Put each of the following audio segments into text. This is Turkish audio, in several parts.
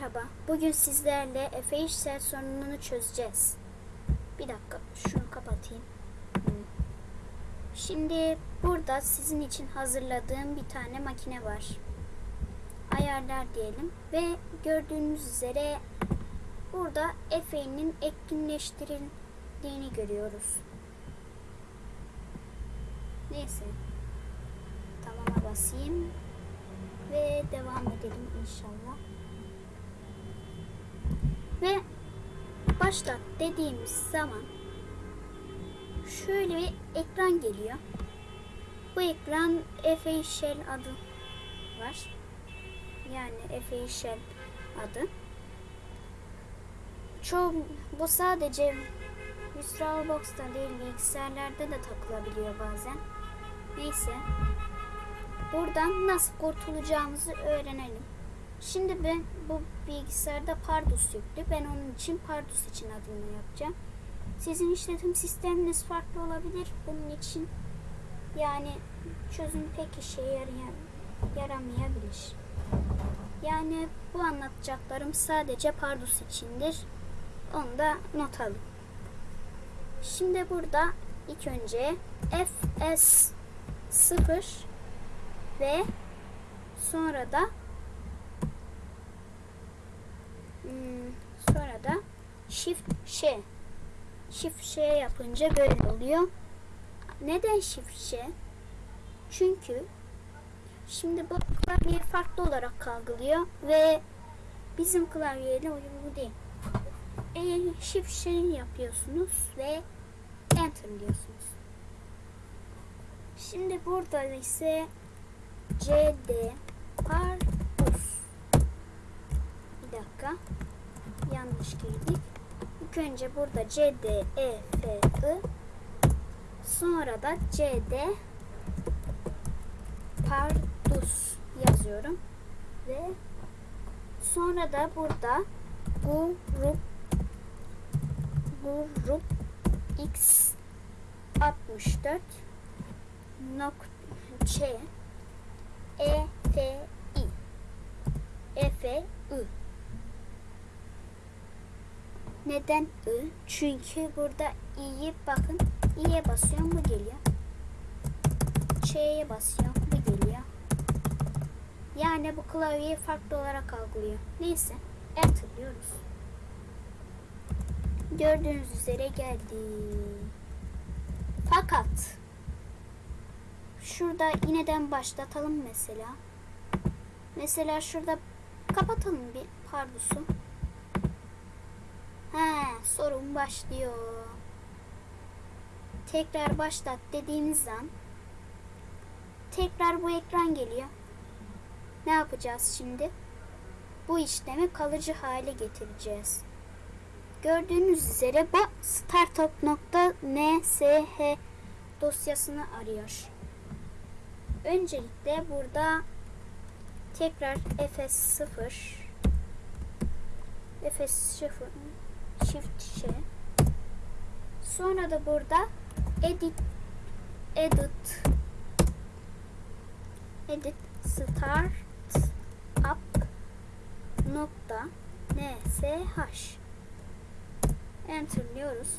Merhaba. Bugün sizlerle Efe işsel sorununu çözeceğiz. Bir dakika şunu kapatayım. Şimdi burada sizin için hazırladığım bir tane makine var. Ayarlar diyelim ve gördüğünüz üzere burada Efe'nin etkinleştirildiğini görüyoruz. Neyse. Tamama basayım ve devam edelim inşallah. Ve başlat dediğimiz zaman şöyle bir ekran geliyor. Bu ekran Efe Shell adı var. Yani Efe Shell adı. Çoğu bu sadece VirtualBox'ta değil bilgisayarlarda da takılabiliyor bazen. Neyse. Buradan nasıl kurtulacağımızı öğrenelim. Şimdi ben bu bilgisayarda Pardus yüklü. Ben onun için Pardus için adını yapacağım. Sizin işletim sisteminiz farklı olabilir. Bunun için yani çözüm pek işe yarayan, yaramayabilir. Yani bu anlatacaklarım sadece Pardus içindir. Onu da not alın. Şimdi burada ilk önce FS 0 ve sonra da Hmm, sonra da shift ş. Shift ş yapınca böyle oluyor. Neden shift ş? Çünkü şimdi bu klavye farklı olarak algılıyor ve bizim klavyeyle uyumlu değil. E, shift ş yapıyorsunuz ve enter diyorsunuz. Şimdi burada ise cd pardus bir dakika. Yanlış girdik. İlk önce burada C, D, E, F, I. Sonra da C, D Pardus yazıyorum. Ve sonra da burada grup grup X 64 nok Ç E F I E F I neden I? Çünkü burada i'yi bakın i'ye basıyorum bu geliyor. Ç'ye basıyorum bu geliyor. Yani bu klavyeyi farklı olarak algılıyor. Neyse enter diyoruz. Gördüğünüz üzere geldi. Fakat şurada yineden başlatalım mesela. Mesela şurada kapatalım bir pardusu. He, sorun başlıyor. Tekrar başlat dediğimiz zaman tekrar bu ekran geliyor. Ne yapacağız şimdi? Bu işlemi kalıcı hale getireceğiz. Gördüğünüz üzere bu startup.nsh dosyasını arıyor. Öncelikle burada tekrar fs0 fs0 shift şey. Sonra da burada edit edit edit start up nokta nsh enterliyoruz.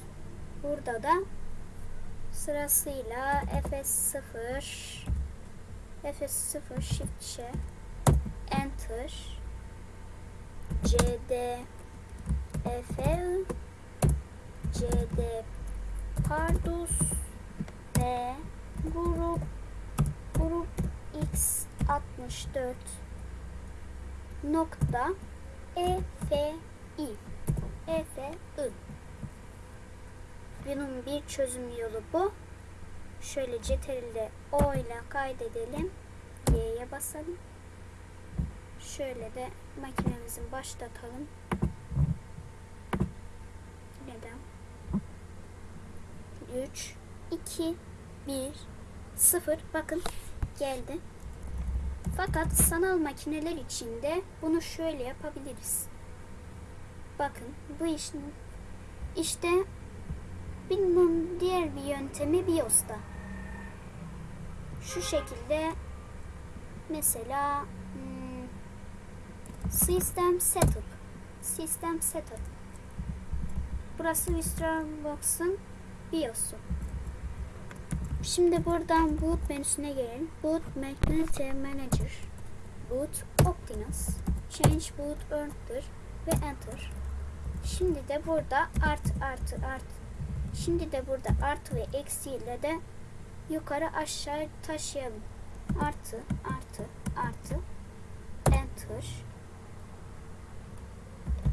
Burada da sırasıyla fs0 fs0 shift şey enter cd FL CD Pardus ve grup grup X64 nokta EFI EFI bunun bir çözüm yolu bu. Şöyle CTRL'de O ile kaydedelim. Y'ye basalım. Şöyle de makinemizi başlatalım. Neden? 3, 2, 1, 0. Bakın geldi. Fakat sanal makineler için de bunu şöyle yapabiliriz. Bakın bu işin işte bunun diğer bir yöntemi BIOS'ta. Şu şekilde mesela hmm, System Setup. System Setup. Burası VistarBox'ın BIOS'u. Şimdi buradan Boot menüsüne gelelim. Boot Magnetic Manager. Boot Optimus. Change Boot Earn'dır ve Enter. Şimdi de burada artı artı artı. Şimdi de burada artı ve eksi ile de yukarı aşağı taşıyalım. Artı artı artı Enter.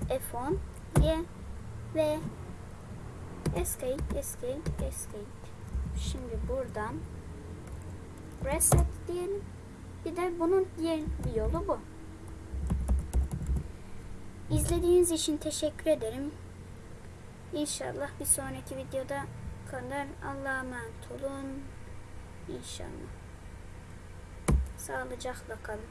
F10 Y ve Escape Escape Escape. Şimdi buradan reset diyelim. Bir de bunun diğer bir yolu bu. İzlediğiniz için teşekkür ederim. İnşallah bir sonraki videoda kadar Allah'a emanet olun. İnşallah. Sağlıcakla kalın.